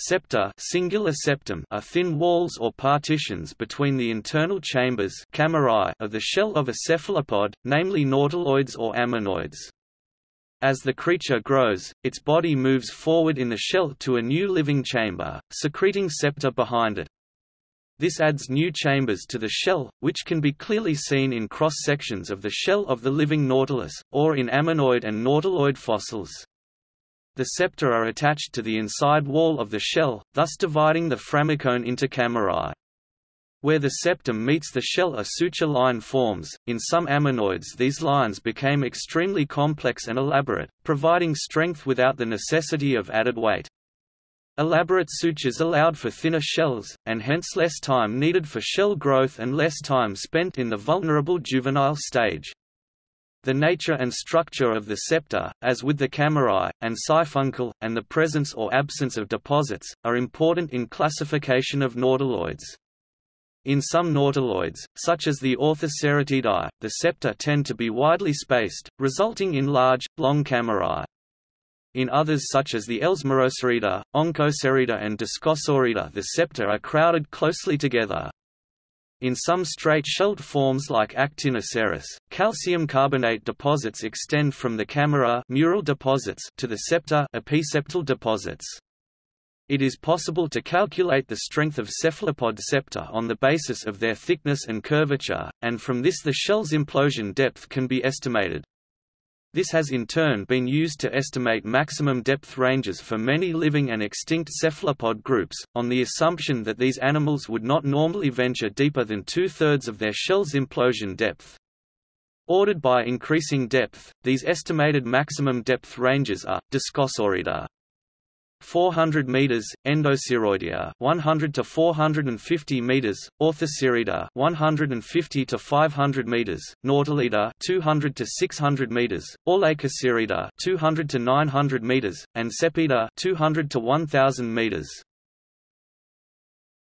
Septa singular septum are thin walls or partitions between the internal chambers camerae of the shell of a cephalopod, namely nautiloids or ammonoids. As the creature grows, its body moves forward in the shell to a new living chamber, secreting septa behind it. This adds new chambers to the shell, which can be clearly seen in cross-sections of the shell of the living nautilus, or in ammonoid and nautiloid fossils. The septa are attached to the inside wall of the shell, thus dividing the phragmocone into camerae. Where the septum meets the shell a suture line forms, in some ammonoids these lines became extremely complex and elaborate, providing strength without the necessity of added weight. Elaborate sutures allowed for thinner shells, and hence less time needed for shell growth and less time spent in the vulnerable juvenile stage. The nature and structure of the septa, as with the camerae, and siphuncle, and the presence or absence of deposits, are important in classification of nautiloids. In some nautiloids, such as the Orthoceratidae, the septa tend to be widely spaced, resulting in large, long camerae. In others such as the Ellesmerocerida, Oncocerida and Discosorida the septa are crowded closely together. In some straight-shelled forms like Actinoceras, calcium carbonate deposits extend from the camera mural deposits to the septa episeptal deposits. It is possible to calculate the strength of cephalopod septa on the basis of their thickness and curvature, and from this the shell's implosion depth can be estimated. This has in turn been used to estimate maximum depth ranges for many living and extinct cephalopod groups, on the assumption that these animals would not normally venture deeper than two-thirds of their shell's implosion depth. Ordered by increasing depth, these estimated maximum depth ranges are, Discosorida 400 meters, Endoceroidea 100 to 450 meters, Orthocerida 150 to 500 meters, Nautilida 200 to 600 meters, Orlaikocerida 200 to 900 meters, and Sepiida 200 to 1000 meters.